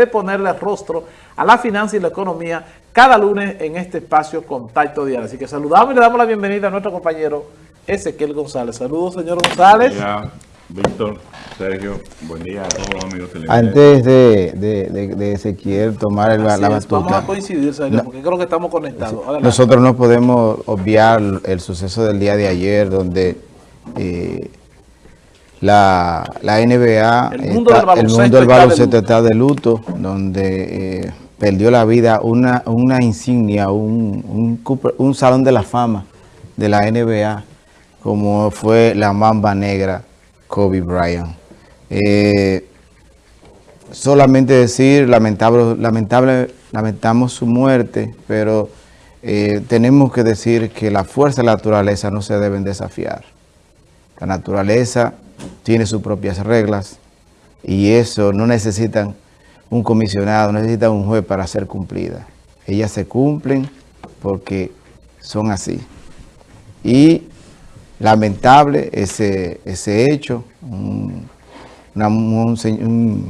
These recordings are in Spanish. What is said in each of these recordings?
de ponerle rostro a la finanza y la economía cada lunes en este espacio Contacto Diario. Así que saludamos y le damos la bienvenida a nuestro compañero Ezequiel González. Saludos, señor González. Buen Víctor, Sergio, buen día a todos los amigos Antes de, de, de, Ezequiel tomar el, la batuta. Vamos a coincidir, Sergio, porque creo que estamos conectados. Nosotros no podemos obviar el suceso del día de ayer, donde... Eh, la, la NBA, el mundo, del, baloncesto está de luto, donde eh, perdió la vida una, una insignia, un, un, salón de la fama de la NBA, como fue la mamba negra Kobe Bryant. Eh, solamente decir, lamentable, lamentable, lamentamos su muerte, pero eh, tenemos que decir que la fuerza de la naturaleza no se deben desafiar. La naturaleza tiene sus propias reglas y eso no necesitan un comisionado, necesitan un juez para ser cumplida. Ellas se cumplen porque son así. Y lamentable ese, ese hecho, un,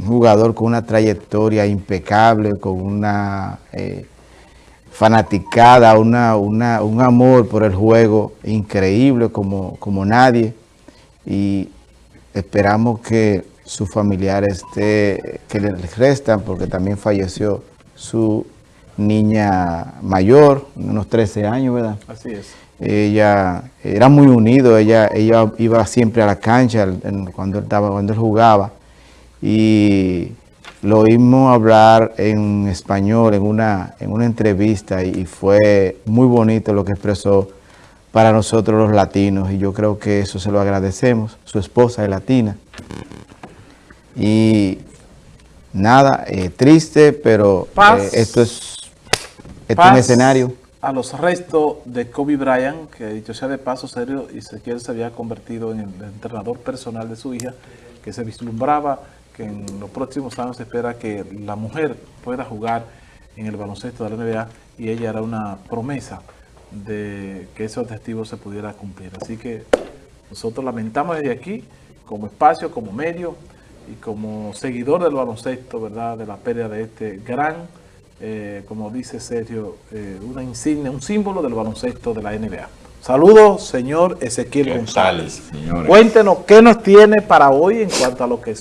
jugador con una trayectoria impecable, con una eh, fanaticada, una, un amor por el juego increíble como, como nadie. Y Esperamos que sus familiares que les restan, porque también falleció su niña mayor, unos 13 años, ¿verdad? Así es. Ella era muy unido, ella, ella iba siempre a la cancha cuando, él estaba, cuando él jugaba. Y lo oímos hablar en español en una, en una entrevista y fue muy bonito lo que expresó para nosotros los latinos y yo creo que eso se lo agradecemos. Su esposa es latina. Y nada, eh, triste, pero eh, esto es, un escenario. a los restos de Kobe Bryant, que dicho sea de paso serio, y él se había convertido en el entrenador personal de su hija, que se vislumbraba que en los próximos años se espera que la mujer pueda jugar en el baloncesto de la NBA y ella era una promesa de que ese objetivo se pudiera cumplir. Así que nosotros lamentamos desde aquí, como espacio, como medio y como seguidor del baloncesto, ¿verdad? De la pérdida de este gran, eh, como dice Sergio, eh, una insignia, un símbolo del baloncesto de la NBA. Saludos, señor Ezequiel González. Cuéntenos qué nos tiene para hoy en cuanto a lo que,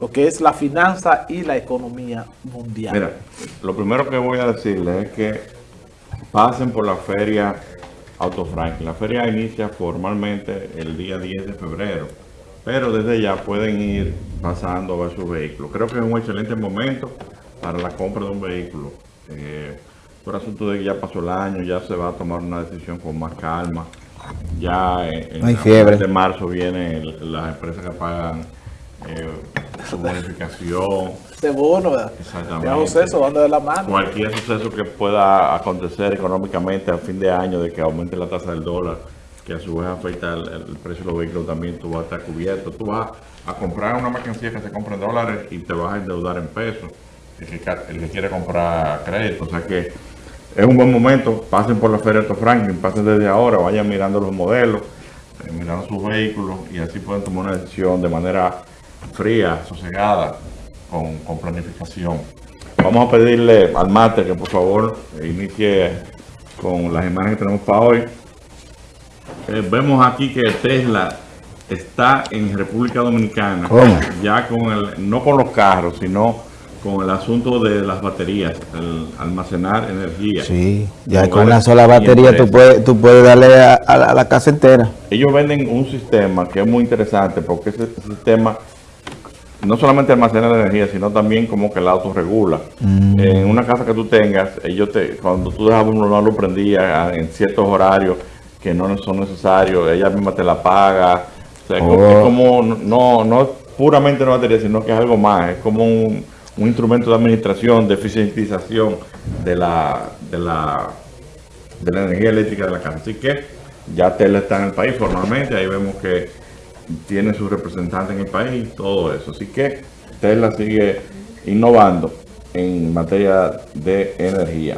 lo que es la finanza y la economía mundial. Mira, lo primero que voy a decirle es que pasen por la feria Auto Franklin. La feria inicia formalmente el día 10 de febrero, pero desde ya pueden ir pasando a ver su vehículo. Creo que es un excelente momento para la compra de un vehículo. Eh, por asunto de que ya pasó el año, ya se va a tomar una decisión con más calma. Ya en, el de marzo vienen las empresas que pagan eh, su bonificación. De bono, Exactamente. dando de la mano. Cualquier suceso que pueda acontecer económicamente a fin de año de que aumente la tasa del dólar, que a su vez afecta el, precio de los vehículos también, tú vas a estar cubierto. Tú vas a comprar una mercancía que se compra en dólares y te vas a endeudar en pesos. El que, quiere comprar crédito. O sea que es un buen momento. Pasen por la Feria de Franklin, pasen desde ahora, vayan mirando los modelos, eh, mirando sus vehículos y así pueden tomar una decisión de manera fría, sosegada, con, planificación. Vamos a pedirle al mate que por favor inicie con las imágenes que tenemos para hoy. Eh, vemos aquí que Tesla está en República Dominicana. Ya con el, no con los carros, sino con el asunto de las baterías, el almacenar energía. Sí, ya con una sola batería tú puedes, tú puedes darle a, la casa entera. Ellos venden un sistema que es muy interesante porque ese sistema no solamente almacena la energía, sino también como que el auto regula. Mm. En una casa que tú tengas, ellos te, cuando tú dejabas un no lo prendía en ciertos horarios que no son necesarios, ella misma te la paga. O sea, es oh. como, no, no puramente una batería, sino que es algo más, es como un, instrumento de administración, de eficientización de la, de la, de la energía eléctrica de la casa. Así que ya Tesla está en el país formalmente, ahí vemos que tiene su representante en el país, todo eso. Así que Tesla sigue innovando en materia de energía.